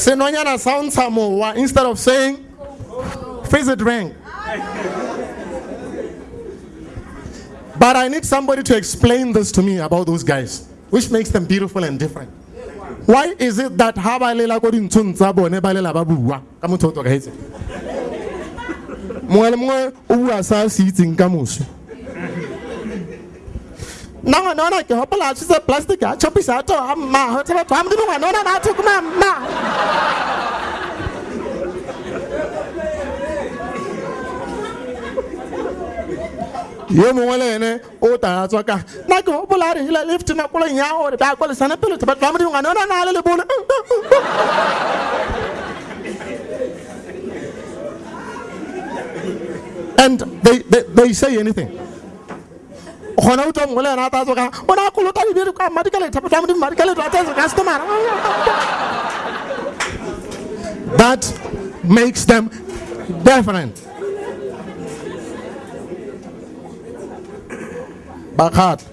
senonyana sa o ntsha instead of saying visit rank but i need somebody to explain this to me about those guys which makes them beautiful and different. Why is it that ha ba lela ko dintshong tsa bone ba lela ba bua? Ka motho o tlogetse mongwe le mongwe nna ngwana ona ke gopola a tshitse plastic a chopisa a toga mma go tse batho ga modimo ngwana ona na a thokoma mma yo mongwe le ene o tala tswa ka nna ke gopola a regile lift nakolong ya gore ba kwalesana pele tse batho ba modimo ngwana ona na le lebole and they, they, they say anything gona o a o ne a kolota madi ka ka customer that makes them different. Bakgatla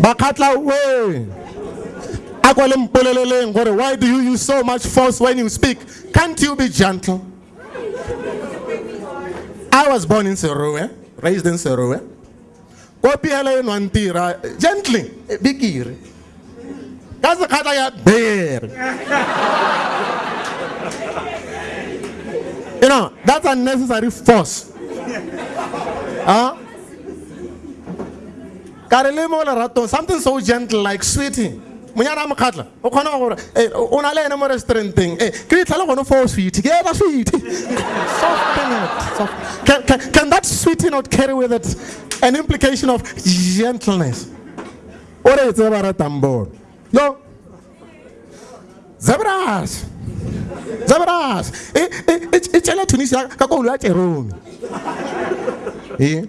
bakgatla we a kwa le mpoleleleng gore why do you use so much force when you speak? Can't you be gentle? I was born in Serowe, raised in Serowe. Kopi hele enwang tira, gently, eh, bikiri. Ka sekgata ya bere. You know, that's unnecessary force. Huh? Ka re le mo leratong, something so gentle like sweetie. monyana a mokgatla o kgona gore eh, o na le ene mo restauranteng eh, ke ditlhale gone fo sweet ke ena sweet Soften it, soft. Can, can, can that sweetie not carry with it an implication of gentleness. O re tse ba ratang bone yo zebras zebras e e tsela tunisia ka kolo ya tseromi e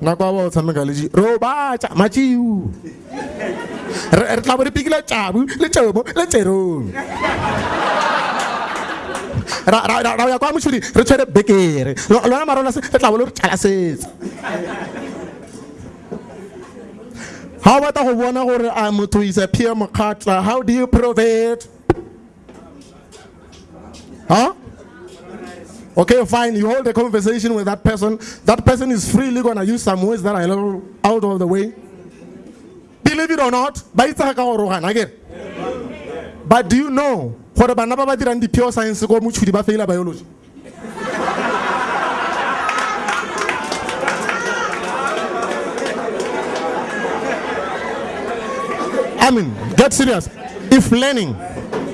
nako a ba o tshameka le ji robatsa matsiu re tla bo re pikile tšabu le tšomo le tseromi ra ra- ra- ya kwa motšhodi re tshwere bekere. Lo- lona marona se tla bo le re setsa ga o batla go bona gore a motho is a peer mokgatla how do you prove it huh? Okay, fine. You hold a conversation with that person. That person is freely gonna use some words that are a out of the way. Believe it or not, ba itse ka gore o gana akere? But do you know gore bana ba ba I mean, get serious. If learning,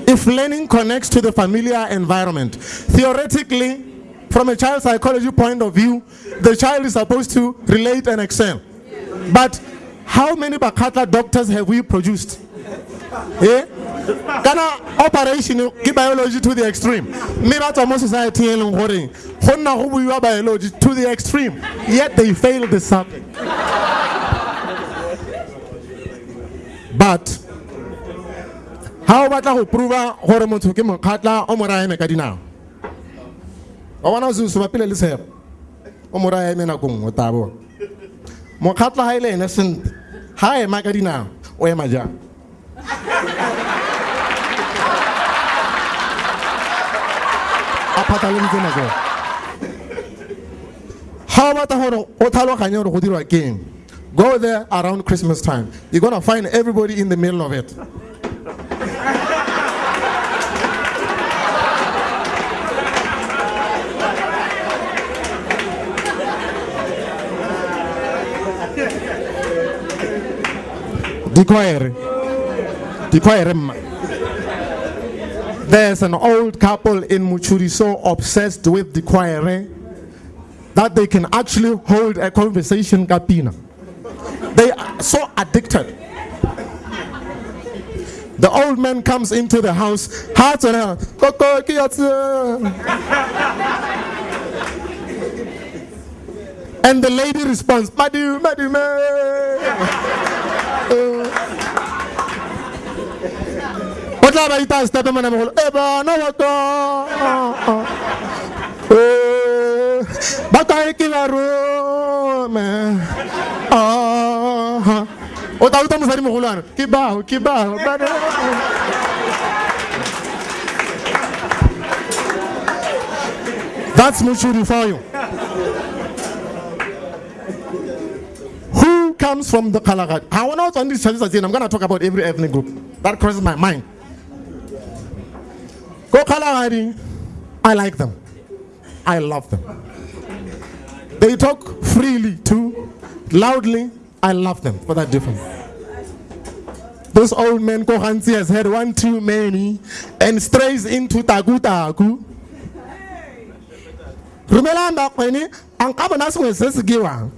if learning connects to the familiar environment, theoretically, from a child psychology point of view, the child is supposed to relate and excel. But how many Bakgatla doctors have we produced? Eh? Kana operation ke biology to the extreme. Ba tswa mo society e leng gore go biology to the extreme, yet they fail the subject. But ha o batla go prova gore motho ke mokgatla o mo raya eme ka dinao? Wa bona o se se bapile le tshepo o mo raya eme nako nngwe tabo. Mokgatla ha ile ene sentle ha ema ka dinao o ema jang? A phatlaleditse nako. Ha o batla gore o tlhaloganye gore go dirwa keng go there around christmas time you're gonna find everybody in the middle of it. There's an old couple in Mochudi so obsessed with the choir eh, that they can actually hold a conversation kapina. They are so addicted. The old man comes into the house, heart and heart. And the lady responds, Madu, Madu, o tla ba ita stepe mona Ah, o That's Mochudi for you. Who comes from the Kalahari? I want to on this service again. I'm going to talk about every ethnic group. That crosses my mind. Go Kalahari. I like them. I love them. They talk freely too, loudly. I love them for that difference. Those old men Kohansi has had one too many and strays into Tagu Tagu. Rumela Mbakweni, ang kaba na sungwe se sigiwa.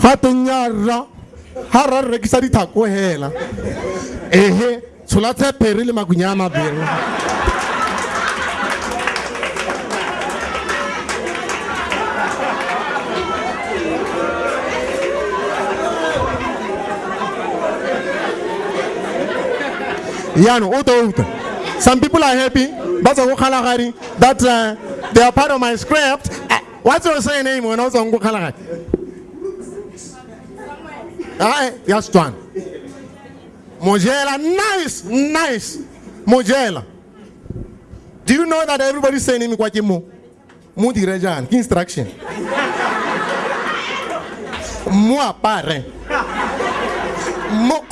Gape nyarra, ha ra rekisa dithako hela. Ehe, tshola tshepere le makunya a. Yano, uto uto. Some people are happy. That's a Kalahari. That uh, they are part of my script. Uh, what's your saying name when I was on Kalahari? Ah, yes, John. Mojela, nice, nice. Mojela. Do you know that everybody's saying him kwa mo? Mo direjan, ki instruction. Mo apare. Mo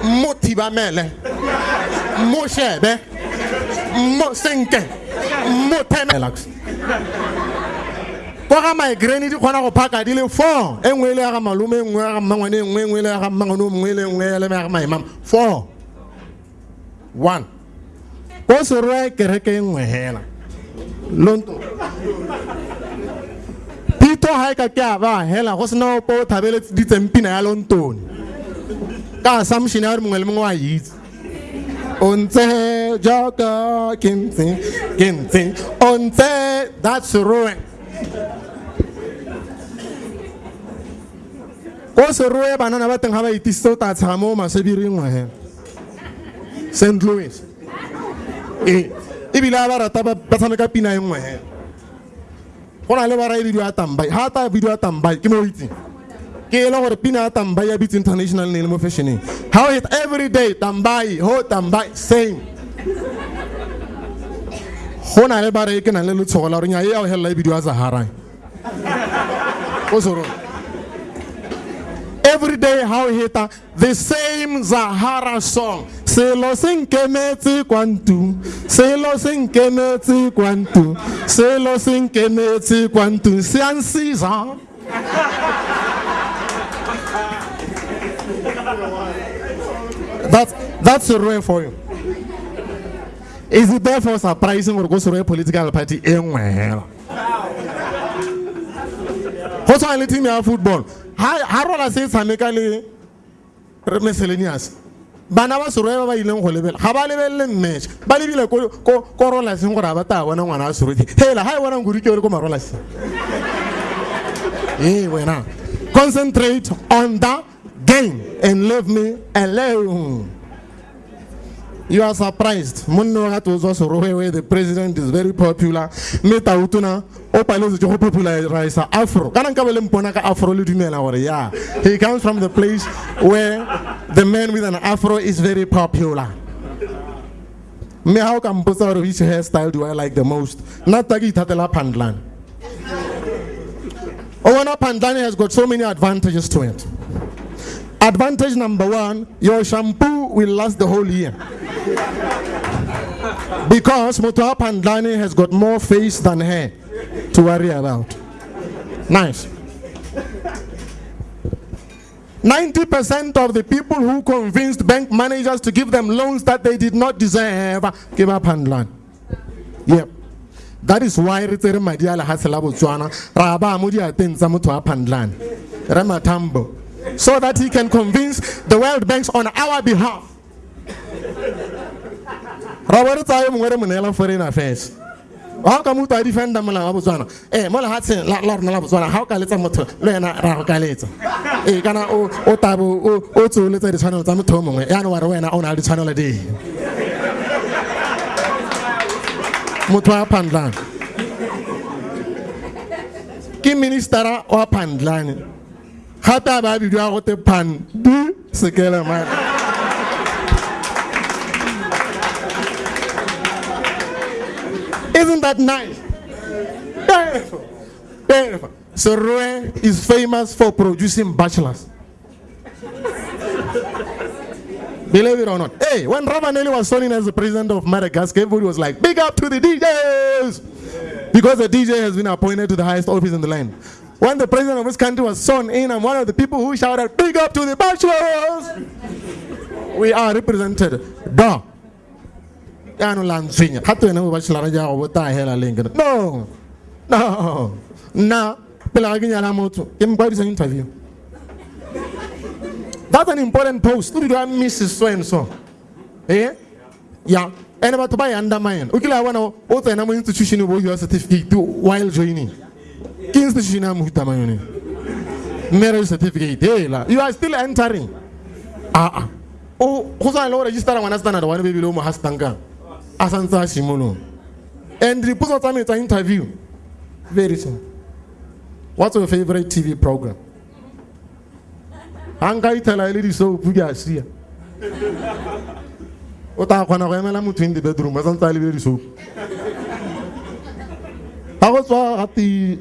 kolele. mo thibamele mo shebe mo senke. Mo tenelax kwa ga migraine di kgona go phaka di le four. E nngwe le ya ga malome e nngwe ya ga mmangwane e nngwe e nngwe le ya ga mmangwane o mongwe le nngwe ya le ya ga four. One. Ko serwe kereke e nngwe hela lonto. Pito ha e ka ke a ba hela go sena opo o thabeletse ditsempina ya lontone ka assumption ya gore mongwe le mongwe wa itse o ntse jaaka ke ntse ke ntse o ntse that's ruin ko seroe banana ba teng ga ba itisitse o ta tshega mo masebiring ngwahe st louis ee ebile a ba rata ba tshameka pina e nngwe hela go na le ba rae bidio ya tambai ga ta bidio ya tambai ke mo o itseng e pina ya tambai ya bitse international ne le mo fashioneng. How it every day tambai ho tambai same. Go na le ba re ke nang le letshogo la gore nya e ya go helela e bidio ya sahara go soro every day how hita the same Zahara song. Se nkemetse kwa ntu selo se nkemetse kwa ntu selo se nkemetse kwa ntu se a nsiza That's that's a rare for you. Is it therefore surprising or go to a political party eh, anywhere? What's why letting me football? How how I say tshameka le miscellaneous. bana ba serwe ba ba ileng go lebela ga ba lebelele match ba lebile ko rolaseng gore ba ta bona ngwana a serwe hela ha e bona ngudi ke ore ko marolaseng ee eh, wena concentrate on the game and leave me alone. You are surprised. To zo Serowe where the president is very popular. Meta utuna o palo zo go popularize Afro. Kana nka bele mpona ka Afro le dumela gore yeah. He comes from the place where the man with an Afro is very popular. Me how can which hairstyle do I like the most? Nna ta ke ithatela Pandlan. Owana Pandlan has got so many advantages to it. Advantage number one, your shampoo will last the whole year. because Motoa Pandlani has got more face than hair to worry about. Nice. 90% of the people who convinced bank managers to give them loans that they did not deserve gave up Pandlan. Yep. That is why re tsere madi a botswana ra ba mo diateng tsa motho wa Pandlan. Re matambo so that he can convince the World Banks on our behalf. Robert tsaye mongwe re mo neela foreign affairs. ga ka motho a defenda molao wa botswana ee mo lehatsheng la rona la botswana ga o ka letsa motho le wena ra go ka letsa ee kana o tabo o tseoletsa ditshwanelo tsa motho o mongwe yaanong wa re wena o na le ditshwanelo di motho wa pandlane ke ministera wa pandlane te pandi sekele Isn't that nice? Beautiful. Beautiful. Serowe is famous for producing bachelors. Believe it or not. Hey, when Rajoelina was in as the president of Madagascar, everybody was like, big up to the DJs! Because the DJ has been appointed to the highest office in the land. When the president of this country was sworn in, I'm one of the people who shouted, big up to the bachelors! We are represented. Da. Yano lanzinya. Hatu yana mo bachelor ja go bota hela leng. No. No. Na. Pela ga nyala motho. Ke mkwadi interview. That's an important post. Did I miss so and so? Eh? Yeah. And about to buy undermine. Ukila wana tsena mo institution bo your certificate while joining. Ke institution ya mohuta mayone. Marriage certificate. Hey, la. You are still entering. Ah ah. O go sa le go register ngwana standard wa baby lo mo hastanka. A santsa simolo. And dipotso tsa me tsa interview. Very simple. What's your favorite TV program? ga nka ithela e le disopu ke a sia o tla kgona go emela motho in the bedroom a santse a lebile disopu ga go tswa gate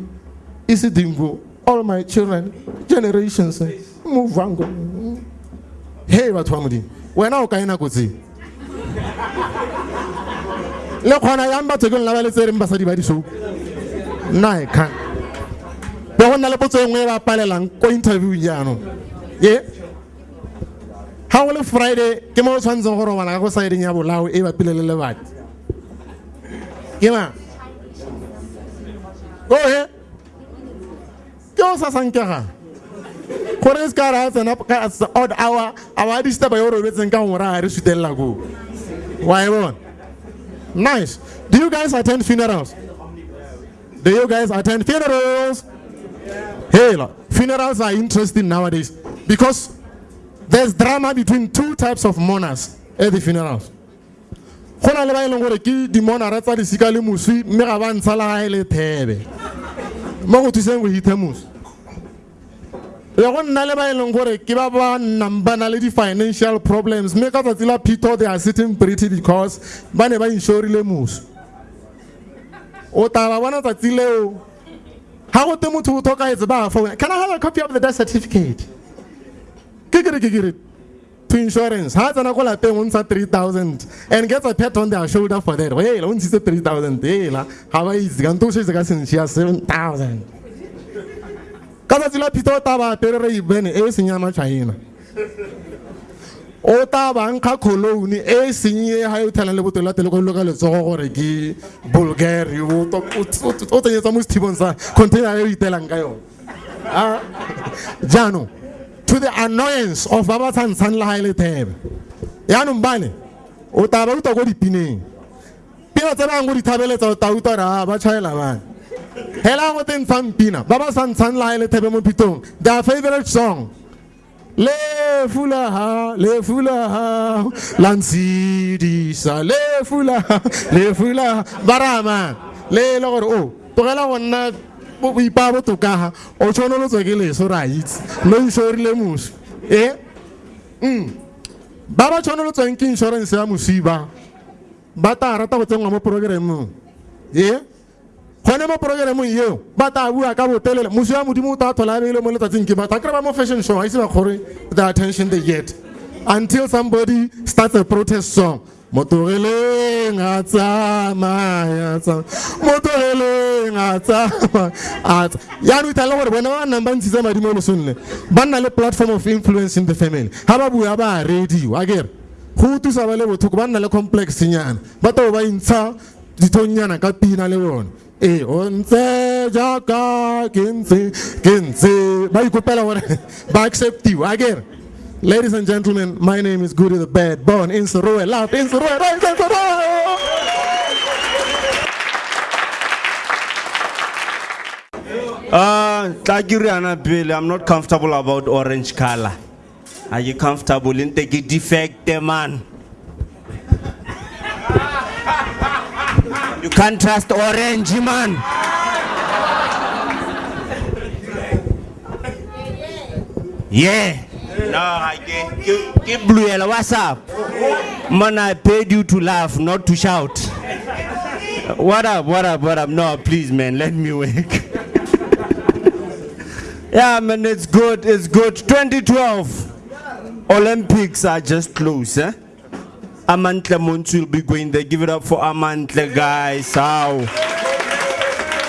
se dingo all my children generations move on. Go he batho ba modimo wena o kae nako tseo le kgona yang batho ke nlaba le tse reng basadi ba disopu nna e kgang. Be go nna le potso e nngwe e ba palelang ko interviewing jaanong. Ye? Ga go le friday ke mo o tshwanetseng go robala ka go sideng ya bolao e bapile le lebati. Ke ohe ke o sa sankega gore e se ka re a tsena ka odd hour ba distaba yo robetseng ka gore a re sutelela koo wa e nice do you guys attend funerals do you guys attend funerals hey look, funerals are interesting nowadays because there's drama between two types of mourners at the funerals go na le ba e leng gore ke dimonara tsa disika le moswi mme ga ba ntsha le thebe moswi le go nna le ba e leng gore ke ba ba nnang ba na le di-financial problems mme ka tsatsi la pito they are sitting pretty because ba ne ba insurile moswi o tla ba bona tsatsi leo ga go te motho o tlhokaetse ba phone can i have a copy of the death certificate? Ke kere to insurance. Ha tsena ko lapeng o ntsha 3000 and gets a pat on their shoulder for that. Hey o ntshitse 3000 hela ga ba itse. Ka nto o shetse ka sentšhia 7000 ka tsatsi la phito o tla ba apere re ibene e senyama china o tla ba nkga cologne e senye ga o thelang le botelo la telekolo ka letsogo gore ke bulgari. O tsenyetsa mo sethibong sa container e o itelang ka yone ah, jaanong to the annoyance of ba ba tshantshang le ga e le thebe yaanong o tla ba utlwa ko dipineng. Pina tse bangwe di thabeletsa o re ba tšhaela bane hela go tshang pina ba ba santshang le ga e le mo their favorite song lefu la ha lefu la ha la ntshedisa lefu la ha lefu la ha. Ba rama le le gore o tlogela go boipa botoka ga o tshwane o lotswe ke leso re a itse lo inšorile moswi e ba ba tshwane lotsweng ke inšorense ya moswi ba tla rata go tsenngwa mo programeng e gone mo programeng eo ba tla bua ka botelele moswi ya modimo o tla tlhola a beile mo letsatsing ke batho a kry ba mo fashion show ga ise ba kgore the attention they get until somebody starts a protest song motogeleng a tsamaya motoreleng a tsamaya yaanong ithala gore bona ba nnang ba ntshitsa madi mo losonne ba nna le platform of influence in the family. Ga ba bua ba rediwa akere go thusa ba le bothoko ba nna le complexnyana ba tabo ba intsha dithongnyana ka pina le bone. E o ntse jaaka ke ntse ke ntse. Ba ikopela gore ba acceptiwa akere Ladies and gentlemen, my name is Goody the Bad, born in Serowe, loved in Serowe, raised in Tlakiriana ah, Bill, I'm not comfortable about orange color. Are you comfortable in taking defect, man? You can't trust orange, man. Yeah. No, I. What's up? Man, I paid you to laugh, not to shout. What up, what up, what up? No, please, man, let me wake. yeah, man, it's good, it's good. 2012 Olympics are just close, eh? Amantle Montsho will be going there. Give it up for Amantle, guys. How?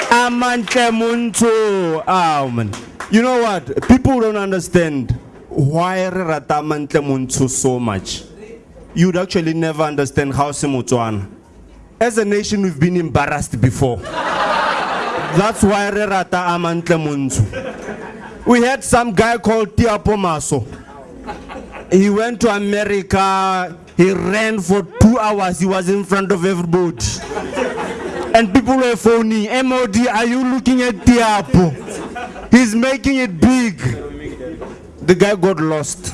Amantle Montsho. Oh, man. You know what? People don't understand why re rata Amantle Montsho so much. You'd actually never understand how Simutuan. As a nation, we've been embarrassed before. That's why rata Amantle Montsho. We had some guy called Tiapo Maso. He went to America. He ran for two hours. He was in front of everybody. And people were phoning, MOD, are you looking at Tiapo? He's making it big. The guy got lost.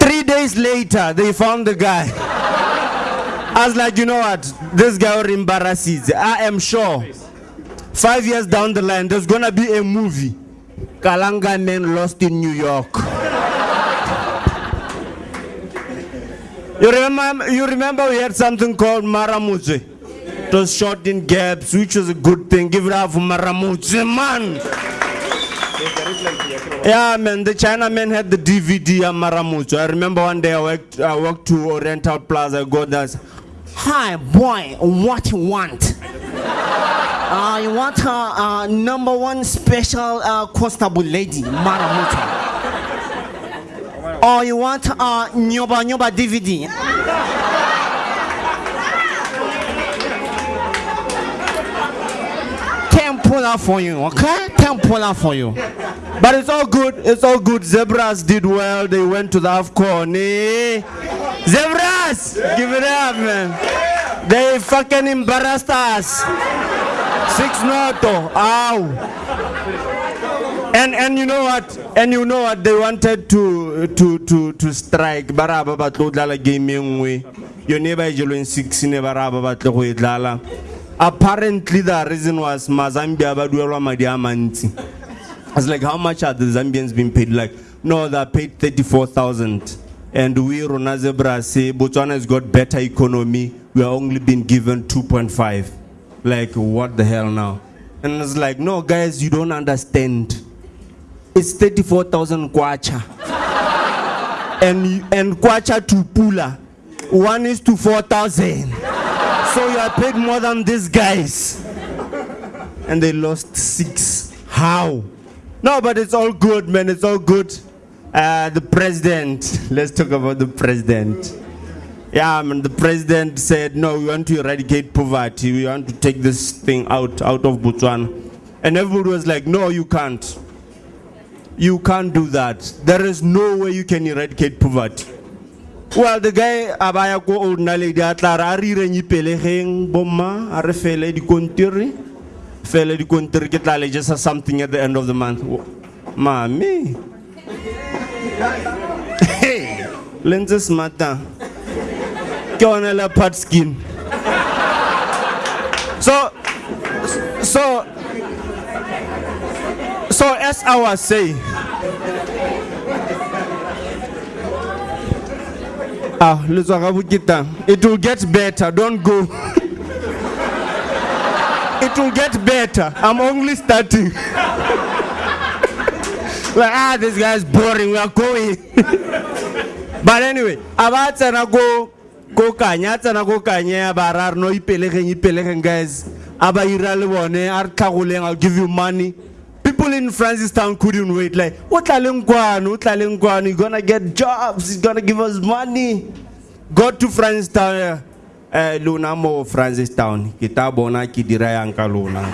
Three days later, they found the guy. I was like, you know what? This guy will embarrass it. I am sure. Five years down the line, there's gonna be a movie. Kalanga man lost in New York. You remember, you remember we had something called Maramutse. It was shot in gaps, which was a good thing. Give it up for Maramutse, man. Yeah, man, the Chinaman had the DVD of Maramutse. I remember one day I worked, I walked to Oriental Plaza. I go there. Hi, boy, what you want? Uh, you want a uh, number one special uh, constable lady, Maramuta. Or you want a uh, Nyoba Nyoba DVD. Can pull out for you, okay? Can pull out for you. But it's all good. It's all good. Zebras did well. They went to the AFCON. Zebras! Give it up, man. They fucking embarrassed us. Six noto. Ow. And and you know what? And you know what? They wanted to to to to strike. Baraba batlo dlala game engwe. Your neighbor is six baraba batlo go dlala. Apparently the reason was Mazambia baduelwa madi amanti. I was like, how much are the Zambians being paid? Like, no, they're paid 34,000. And we, Rona Zebra, say Botswana has got better economy. We are only being given 2.5. Like, what the hell now? And it's like, no, guys, you don't understand. It's 34,000 kwacha. and, and kwacha to pula, one is to 4,000. So you are paid more than these guys. And they lost six. How? No, but it's all good, man. It's all good. Uh, the president, let's talk about the president. Yeah, man, the president said, no, we want to eradicate poverty. We want to take this thing out, out of Botswana. And everybody was like, no, you can't. You can't do that. There is no way you can eradicate poverty. Well, the guy abaya ko old na lady atlara a re ireng ipelegeng bomma a re fele dikontiri fele dikontiri ke tla something at the end of the month. Mami hey le ntse smarta. Ke yone leopard skin. So so so as i was saying Ah. It will get better. Don't go. it will get better. I'm only starting. like, ah, this guy's boring. We are going. but anyway, about go go kanya tsena go kanya ba ra re no ipelegeng ipelegeng guys aba ira le bone a re tlhagoleng i'll give you money people in francistown couldn't wait. Like what tlaleng what kwano you're gonna get jobs he's gonna give us money. Go to francistown eh luna mo francistown ke ta bona ke dira yang ka luna.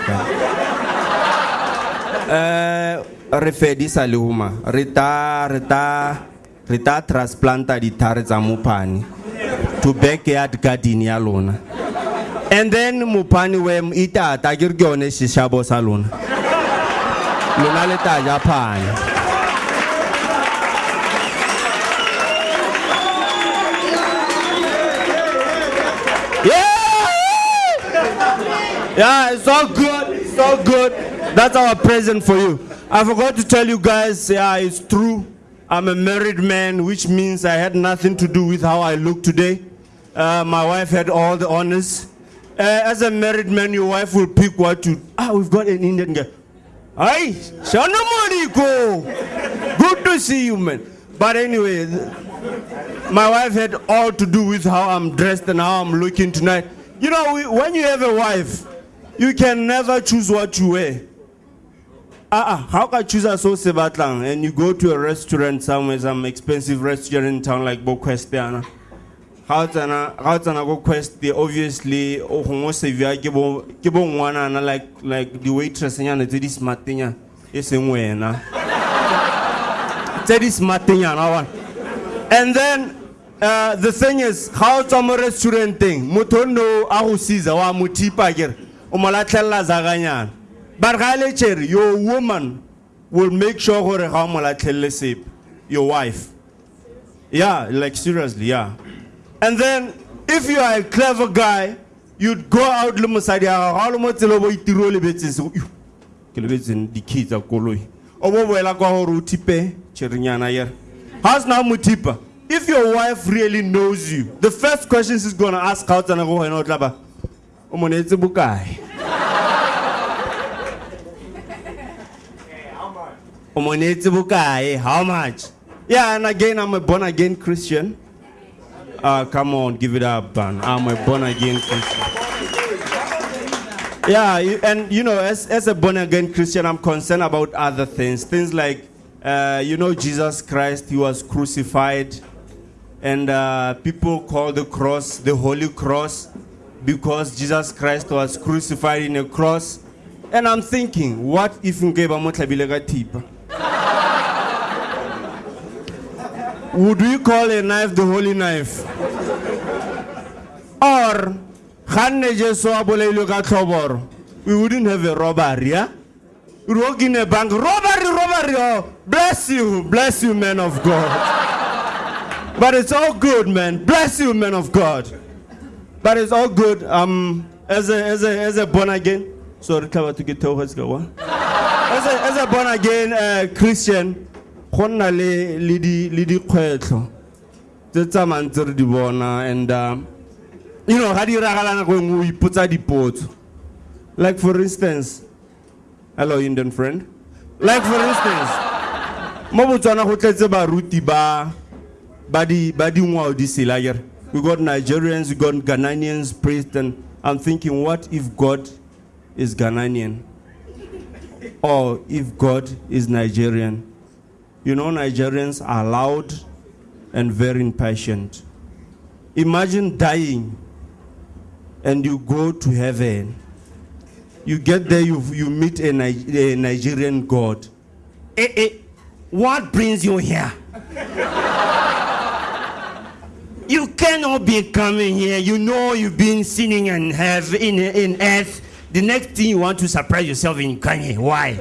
eh re fedisa le huma. Re ta re ta re ta transplanta dithare tsa mopane to backyard garden ya lona and then mopane we itata ke re ke yone sešabo sa lona lona le ta ja phane Yeah! It's all good. It's all good. That's our present for you. I forgot to tell you guys, yeah, it's true. I'm a married man, which means I had nothing to do with how I look today. Uh, my wife had all the honors. Uh, as a married man, your wife will pick what you. Ah, we've got an Indian guy. Hi, Shana Moriko. Good to see you, man. But anyway, my wife had all to do with how I'm dressed and how I'm looking tonight. You know, we, when you have a wife, you can never choose what you wear. Ah, uh how can choose a so sebatlang and you go to a restaurant somewhere, some expensive restaurant in town like Bokwestiana. How tsana how tsana go quest obviously o gongwe sevia ke bo ngwanana like like the waitress nyana tse di smart nya e seng wena. Tse di smart nyana one. And then uh, the thing is, how tswa mo restaurant thing, motho no a go siza wa mo tipa kere, o mo latlhella zakanyana. But ga le chere, your woman will make sure gore ga o mo latlhelle sepe, your wife. Yeah, like seriously, yeah. And then if you are a clever guy, you'd go out le mosadi ya gago, ga o le mo tsela o bo itiro o lebetseng se, "Yu, ke lebetseng di-key tsa koloi." O bo boela kwa gore o tipe cherenyana yere. How's now Mutipa? If your wife really knows you, the first question she's gonna ask out and go and out o mo neetse bokae? O mo neetse bokae? How much? Yeah, and again, I'm a born again Christian. Uh, come on, give it up, man. I'm a born again Christian. Yeah, and you know, as, as a born again Christian, I'm concerned about other things. Things like, uh, you know, Jesus Christ, he was crucified, and uh, people call the cross the Holy Cross because Jesus Christ was crucified in a cross. And I'm thinking, what if Nkeba mo tlhabile ka thipa? Would we call a knife the holy knife? Or, we wouldn't have a robbery, yeah? We walk in a bank, robbery, robbery, oh, bless you, bless you, man of God. but it's all good, man. Bless you, man of God. But it's all good. Um, as a as a as a born again, sorry, cover to get to go. As a as a born again uh, Christian, go nna le le di le dikgwetlho tse tsamayng tse re di bona and um, you know ga di ragala nako nngwe o ipotsa dipotso. Like for instance hello indian friend. Like for instance mo botswana go tletse baruti ba ba di ba dingwao di sela kere we got nigerians we got ghanaians priests and i'm thinking what if god is ghanaian? Or if god is nigerian you know nigerians are loud and very impatient. Imagine dying and you go to heaven. You get there you, you meet a, a nigerian god. Eh, eh, what brings you here? You cannot be coming here. You know you've been sinning and have in, in earth. The next thing you want to surprise yourself in kanye. Why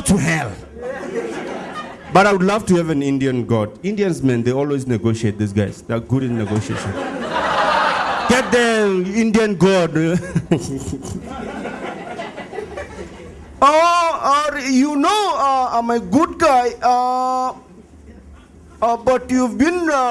go to hell but I would love to have an Indian god. Indians, man, they always negotiate. These guys, they're good in negotiation. Get the Indian god. oh, or you know, uh, I'm a good guy, uh, uh, but you've been. Uh,